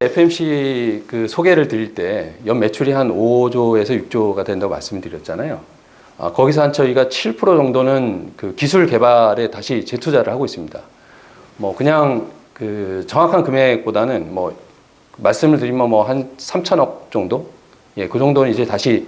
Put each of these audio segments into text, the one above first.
FMC 그 소개를 드릴 때 연 매출이 한 5조에서 6조가 된다고 말씀드렸잖아요. 아, 거기서 한 저희가 7% 정도는 그 기술 개발에 다시 재투자를 하고 있습니다. 뭐 그냥 그 정확한 금액보다는 뭐 말씀을 드리면 뭐 한 3천억 정도? 예, 그 정도는 이제 다시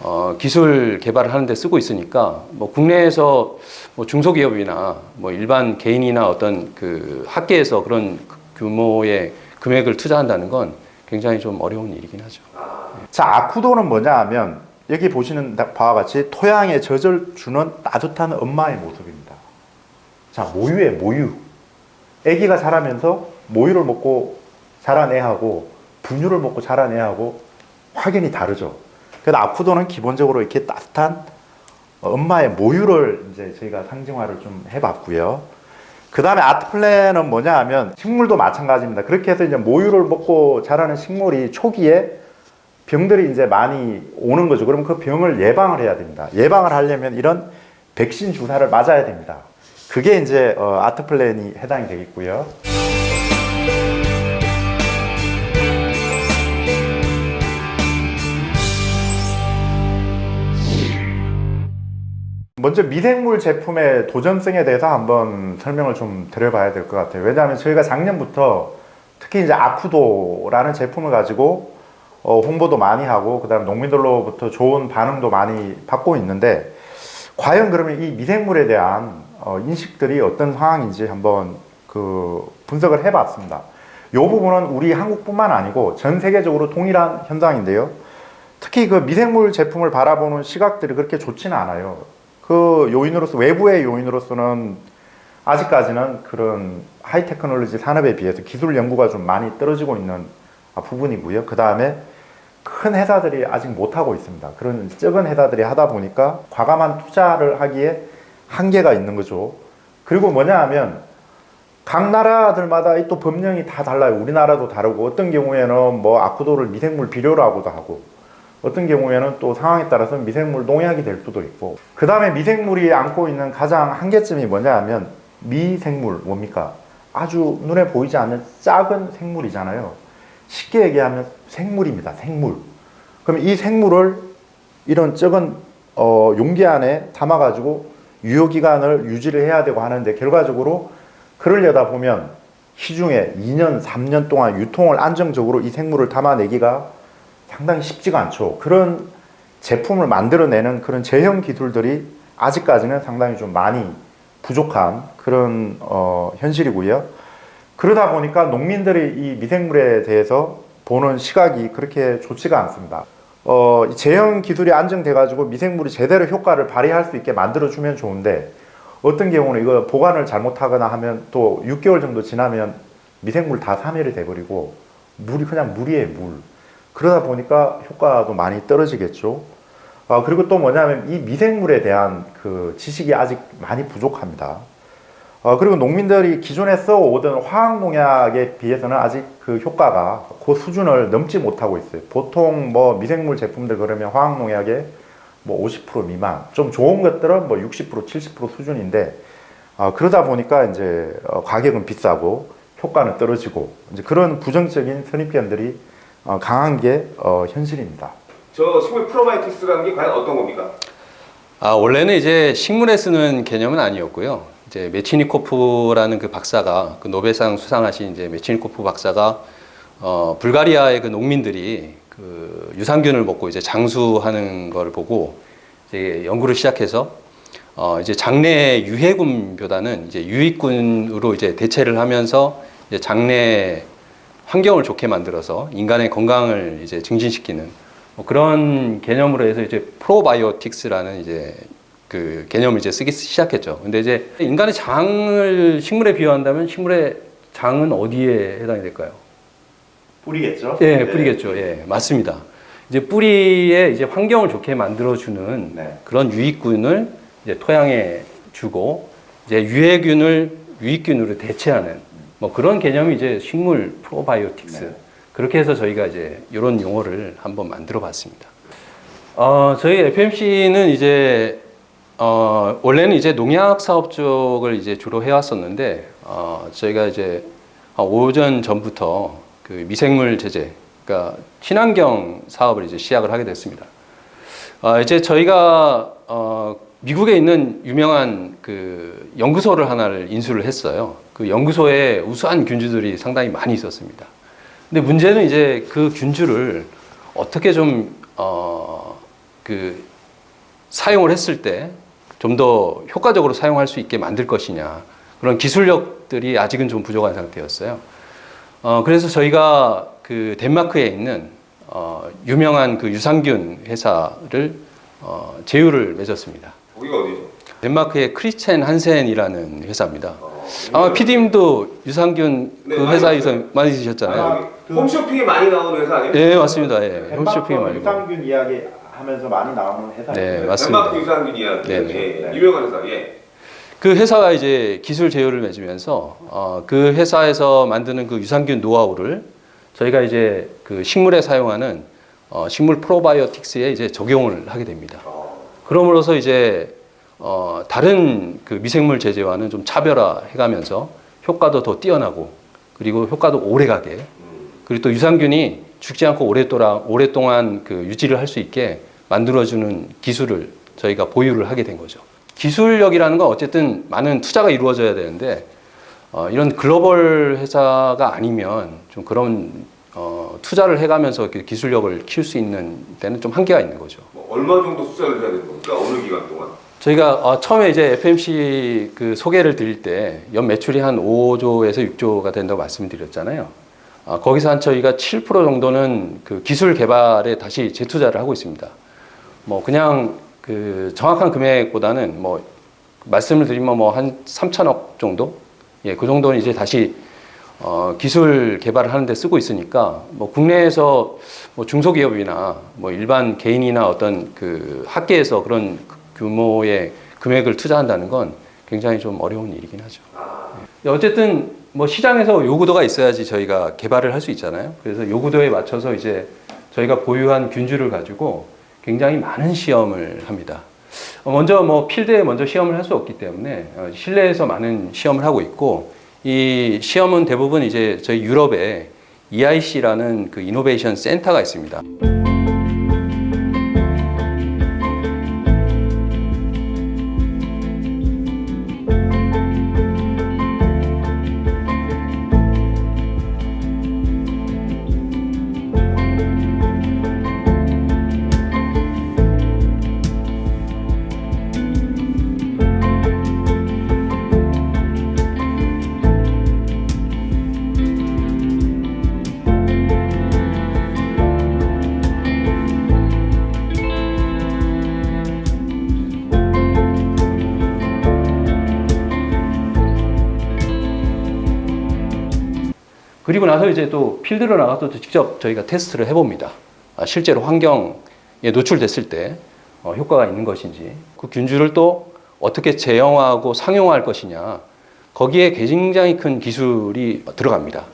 어, 기술 개발을 하는데 쓰고 있으니까 뭐 국내에서 뭐 중소기업이나 뭐 일반 개인이나 어떤 그 학계에서 그런 규모의 금액을 투자한다는 건 굉장히 좀 어려운 일이긴 하죠. 자, 아쿠도는 뭐냐 하면 여기 보시는 바와 같이 토양에 젖을 주는 따뜻한 엄마의 모습입니다. 자, 모유에 모유. 아기가 자라면서 모유를 먹고 자란 애하고 분유를 먹고 자란 애하고 확연히 다르죠. 그래서 아쿠도는 기본적으로 이렇게 따뜻한 엄마의 모유를 이제 저희가 상징화를 좀 해봤고요. 그 다음에 아트플랜은 뭐냐 하면 식물도 마찬가지입니다. 그렇게 해서 이제 모유를 먹고 자라는 식물이 초기에 병들이 이제 많이 오는 거죠. 그럼 그 병을 예방을 해야 됩니다. 예방을 하려면 이런 백신 주사를 맞아야 됩니다. 그게 이제 어, 아트플랜이 해당이 되겠고요. 먼저 미생물 제품의 도전성에 대해서 한번 설명을 좀 드려봐야 될 것 같아요. 왜냐하면 저희가 작년부터 특히 이제 아쿠도라는 제품을 가지고 어, 홍보도 많이 하고 그 다음 농민들로부터 좋은 반응도 많이 받고 있는데 과연 그러면 이 미생물에 대한 어, 인식들이 어떤 상황인지 한번 그 분석을 해봤습니다. 이 부분은 우리 한국뿐만 아니고 전 세계적으로 동일한 현상인데요. 특히 그 미생물 제품을 바라보는 시각들이 그렇게 좋지는 않아요. 그 요인으로서 외부의 요인으로서는 아직까지는 그런 하이 테크놀로지 산업에 비해서 기술 연구가 좀 많이 떨어지고 있는 부분이고요. 그 다음에 큰 회사들이 아직 못하고 있습니다. 그런 적은 회사들이 하다 보니까 과감한 투자를 하기에 한계가 있는 거죠. 그리고 뭐냐 하면 각 나라들마다 또 법령이 다 달라요. 우리나라도 다르고 어떤 경우에는 뭐 아쿠도를 미생물 비료라고도 하고 어떤 경우에는 또 상황에 따라서 미생물 농약이 될 수도 있고 그 다음에 미생물이 안고 있는 가장 한계점이 뭐냐 하면 미생물 뭡니까? 아주 눈에 보이지 않는 작은 생물이잖아요. 쉽게 얘기하면 생물입니다. 생물. 그럼 이 생물을 이런 적은 어, 용기 안에 담아 가지고 유효기간을 유지를 해야 되고 하는데 결과적으로 그러려다 보면 시중에 2년, 3년 동안 유통을 안정적으로 이 생물을 담아내기가 상당히 쉽지가 않죠. 그런 제품을 만들어내는 그런 제형 기술들이 아직까지는 상당히 좀 많이 부족한 그런 어, 현실이고요. 그러다 보니까 농민들이 이 미생물에 대해서 보는 시각이 그렇게 좋지가 않습니다. 어, 제형 기술이 안정돼 가지고 미생물이 제대로 효과를 발휘할 수 있게 만들어 주면 좋은데 어떤 경우는 이거 보관을 잘못하거나 하면 또 6개월 정도 지나면 미생물 다 사멸이 돼버리고 물이 그냥 물이에요 물 그러다 보니까 효과도 많이 떨어지겠죠 아, 그리고 또 뭐냐면 이 미생물에 대한 그 지식이 아직 많이 부족합니다 어, 그리고 농민들이 기존에 써오던 화학농약에 비해서는 아직 그 효과가 그 수준을 넘지 못하고 있어요. 보통 뭐 미생물 제품들 그러면 화학농약에 뭐 50% 미만, 좀 좋은 것들은 뭐 60%, 70% 수준인데 어, 그러다 보니까 이제 어, 가격은 비싸고 효과는 떨어지고 이제 그런 부정적인 선입견들이 어, 강한 게 어, 현실입니다. 저 식물 프로바이오틱스라는 게 과연 어떤 겁니까? 아, 원래는 이제 식물에 쓰는 개념은 아니었고요. 이제 메치니코프라는 그 박사가 그 노벨상 수상하신 이제 메치니코프 박사가 어, 불가리아의 그 농민들이 그 유산균을 먹고 이제 장수하는 걸 보고 이제 연구를 시작해서 어, 이제 장내 유해군보다는 이제 유익군으로 이제 대체를 하면서 이제 장내 환경을 좋게 만들어서 인간의 건강을 이제 증진시키는 뭐 그런 개념으로 해서 이제 프로바이오틱스라는 이제 그 개념을 이제 쓰기 시작했죠. 근데 이제 인간의 장을 식물에 비유한다면 식물의 장은 어디에 해당이 될까요? 뿌리겠죠? 예, 네. 뿌리겠죠. 예, 맞습니다. 이제 뿌리에 이제 환경을 좋게 만들어주는 네. 그런 유익균을 이제 토양에 주고 이제 유해균을 유익균으로 대체하는 뭐 그런 개념이 이제 식물 프로바이오틱스 네. 그렇게 해서 저희가 이제 이런 용어를 한번 만들어 봤습니다. 어, 저희 FMC는 이제 어, 원래는 이제 농약 사업 쪽을 이제 주로 해왔었는데 어, 저희가 이제 한 5년 전부터 그 미생물 제재, 그러니까 친환경 사업을 이제 시작을 하게 됐습니다. 어, 이제 저희가 어, 미국에 있는 유명한 그 연구소를 하나를 인수를 했어요. 그 연구소에 우수한 균주들이 상당히 많이 있었습니다. 근데 문제는 이제 그 균주를 어떻게 좀, 어, 그, 사용을 했을 때 좀 더 효과적으로 사용할 수 있게 만들 것이냐. 그런 기술력들이 아직은 좀 부족한 상태였어요. 어, 그래서 저희가 그 덴마크에 있는 어, 유명한 그 유산균 회사를 어, 제휴를 맺었습니다. 거기가 어디죠? 덴마크의 크리스첸 한센이라는 회사입니다. 어, 아마 PD님도 유산균 네, 그 많이 회사에서 봤어요. 많이 드셨잖아요. 아, 홈쇼핑에 많이 나오는 회사 아니에요? 예, 맞습니다. 예. 덴마크 홈쇼핑 말고. 유산균 이야기 하면서 많이 나오는 회사예요. 네, 맞습니다. 덴마크 유산균 이야기. 네, 예, 네. 유명한 회사. 예. 그 회사가 이제 기술 제휴를 맺으면서 어, 그 회사에서 만드는 그 유산균 노하우를 저희가 이제 그 식물에 사용하는 어, 식물 프로바이오틱스에 이제 적용을 하게 됩니다. 어, 그럼으로써 이제 어, 다른 그 미생물 제재와는 좀 차별화해가면서 효과도 더 뛰어나고 그리고 효과도 오래가게 음. 그리고 또 유산균이 죽지 않고 오랫동안 오랫동안 그 유지를 할 수 있게 만들어주는 기술을 저희가 보유를 하게 된 거죠. 기술력이라는 건 어쨌든 많은 투자가 이루어져야 되는데 어, 이런 글로벌 회사가 아니면 좀 그런 어, 투자를 해가면서 기술력을 키울 수 있는 데는 좀 한계가 있는 거죠. 뭐 얼마 정도 투자를 해야 되는 겁니까? 어느 기간 동안? 저희가 어, 처음에 이제 FMC 그 소개를 드릴 때 연 매출이 한 5조에서 6조가 된다고 말씀드렸잖아요. 어, 거기서 한 저희가 7% 정도는 그 기술 개발에 다시 재투자를 하고 있습니다. 뭐 그냥 그 정확한 금액보다는 뭐 말씀을 드리면 뭐 한 3천억 정도? 예, 그 정도는 이제 다시 어, 기술 개발을 하는데 쓰고 있으니까 뭐 국내에서 뭐 중소기업이나 뭐 일반 개인이나 어떤 그 학계에서 그런 규모의 금액을 투자한다는 건 굉장히 좀 어려운 일이긴 하죠. 예. 어쨌든 뭐 시장에서 요구도가 있어야지 저희가 개발을 할 수 있잖아요. 그래서 요구도에 맞춰서 이제 저희가 보유한 균주를 가지고 굉장히 많은 시험을 합니다. 어, 먼저 뭐 필드에 먼저 시험을 할 수 없기 때문에 어, 실내에서 많은 시험을 하고 있고 이 시험은 대부분 이제 저희 유럽에 EIC라는 그 이노베이션 센터가 있습니다. 그리고 나서 이제 또 필드로 나가서 또 직접 저희가 테스트를 해봅니다. 아, 실제로 환경에 노출됐을 때 어, 효과가 있는 것인지 그 균주를 또 어떻게 제형화하고 상용화할 것이냐 거기에 굉장히 큰 기술이 들어갑니다.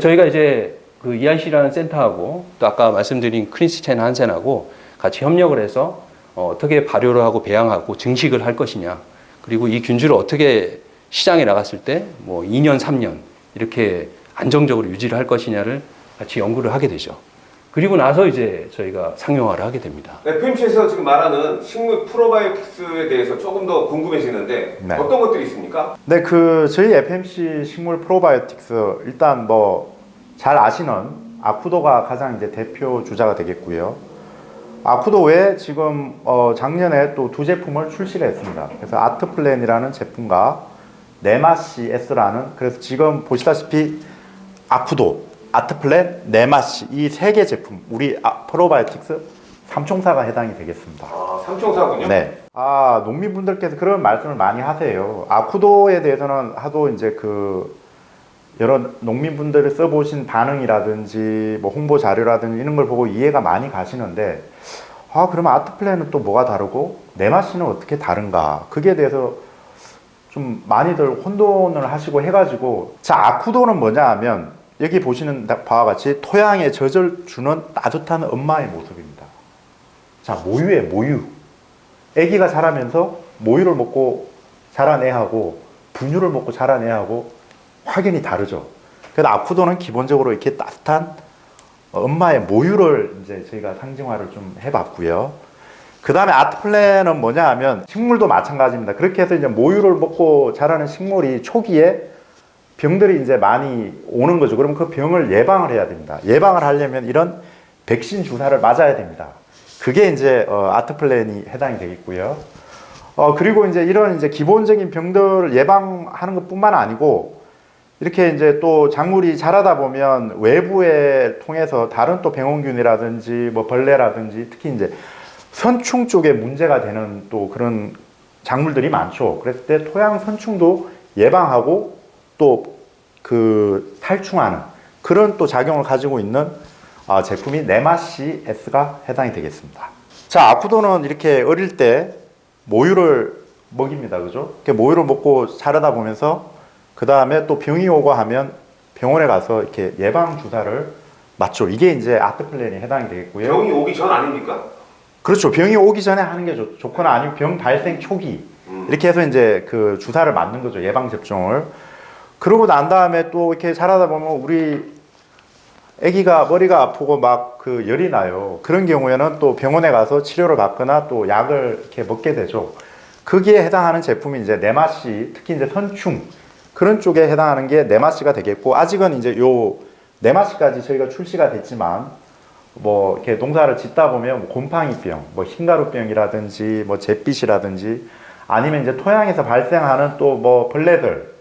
저희가 이제 그 EIC라는 센터하고 또 아까 말씀드린 크리스첸 한센하고 같이 협력을 해서 어, 어떻게 발효를 하고 배양하고 증식을 할 것이냐 그리고 이 균주를 어떻게 시장에 나갔을 때 뭐 2년, 3년 이렇게 안정적으로 유지를 할 것이냐를 같이 연구를 하게 되죠. 그리고 나서 이제 저희가 상용화를 하게 됩니다. FMC에서 지금 말하는 식물 프로바이오틱스에 대해서 조금 더 궁금해지는데 네. 어떤 것들이 있습니까? 네, 그 저희 FMC 식물 프로바이오틱스 일단 뭐 잘 아시는 아쿠도가 가장 이제 대표 주자가 되겠고요. 아쿠도 외에 지금 어 작년에 또 두 제품을 출시를 했습니다. 그래서 아트플랜이라는 제품과 네마시 S라는 그래서 지금 보시다시피 아쿠도, 아트플랜, 네마시 이 세 개 제품 우리 아, 프로바이오틱스 삼총사가 해당이 되겠습니다. 아, 삼총사군요. 네. 아, 농민분들께서 그런 말씀을 많이 하세요. 아쿠도에 대해서는 하도 이제 그 여러 농민분들을 써보신 반응이라든지 뭐 홍보 자료라든지 이런 걸 보고 이해가 많이 가시는데 아, 그러면 아트플랜은 또 뭐가 다르고 네마시는 어떻게 다른가? 그게 대해서 좀 많이들 혼돈을 하시고 해가지고 자, 아쿠도는 뭐냐 하면 여기 보시는 바와 같이 토양에 젖을 주는 따뜻한 엄마의 모습입니다. 자, 모유에 모유. 아기가 자라면서 모유를 먹고 자란 애하고 분유를 먹고 자란 애하고 확연히 다르죠. 그래서 아쿠도는 기본적으로 이렇게 따뜻한 엄마의 모유를 이제 저희가 상징화를 좀 해봤고요. 그 다음에 아트플랜은 뭐냐 하면 식물도 마찬가지입니다. 그렇게 해서 이제 모유를 먹고 자라는 식물이 초기에 병들이 이제 많이 오는 거죠. 그럼 그 병을 예방을 해야 됩니다. 예방을 하려면 이런 백신 주사를 맞아야 됩니다. 그게 이제 어, 아트플랜이 해당이 되겠고요. 어, 그리고 이제 이런 이제 기본적인 병들을 예방하는 것 뿐만 아니고 이렇게 이제 또 작물이 자라다 보면 외부에 통해서 다른 또 병원균이라든지 뭐 벌레라든지 특히 이제 선충 쪽에 문제가 되는 또 그런 작물들이 많죠. 그랬을 때 토양 선충도 예방하고 또 그 탈충하는 그런 또 작용을 가지고 있는 아, 제품이 네마시 S가 해당이 되겠습니다. 자, 아쿠도는 이렇게 어릴 때 모유를 먹입니다. 그죠? 이렇게 모유를 먹고 자라다 보면서 그 다음에 또 병이 오고 하면 병원에 가서 이렇게 예방 주사를 맞죠. 이게 이제 아트플랜이 해당이 되겠고요. 병이 오기 전 아닙니까? 그렇죠. 병이 오기 전에 하는 게 좋, 좋거나 아니면 병 발생 초기 음. 이렇게 해서 이제 그 주사를 맞는 거죠. 예방 접종을. 그러고 난 다음에 또 이렇게 자라다 보면 우리 아기가 머리가 아프고 막 그 열이 나요. 그런 경우에는 또 병원에 가서 치료를 받거나 또 약을 이렇게 먹게 되죠. 거기에 해당하는 제품이 이제 네마시, 특히 이제 선충 그런 쪽에 해당하는 게 네마시가 되겠고 아직은 이제 요 네마시까지 저희가 출시가 됐지만 뭐 이렇게 농사를 짓다 보면 뭐 곰팡이병, 뭐 흰가루병이라든지 뭐 잿빛이라든지 아니면 이제 토양에서 발생하는 또 뭐 벌레들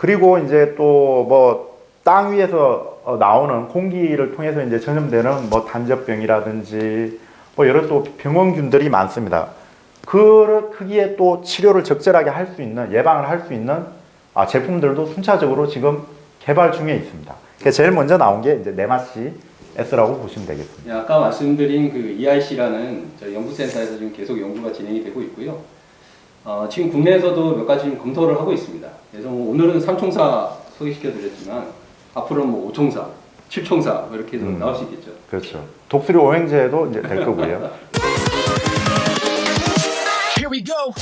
그리고 이제 또 뭐 땅 위에서 어, 나오는 공기를 통해서 이제 전염되는 뭐 단접병이라든지 뭐 여러 또 병원균들이 많습니다. 그 크기에 또 치료를 적절하게 할 수 있는 예방을 할 수 있는 아, 제품들도 순차적으로 지금 개발 중에 있습니다. 제일 먼저 나온 게 이제 네마시 S라고 보시면 되겠습니다. 예, 아까 말씀드린 그 EIC라는 저희 연구센터에서 지금 계속 연구가 진행이 되고 있고요. 어, 지금 국내에서도 몇 가지 좀 검토를 하고 있습니다. 그래서 뭐 오늘은 삼총사 소개시켜 드렸지만 앞으로는 뭐 오총사, 칠총사 뭐 이렇게 해서 음. 나올 수 있겠죠. 그렇죠. 독수리 오행제도 이제 될 거고요. Here we go.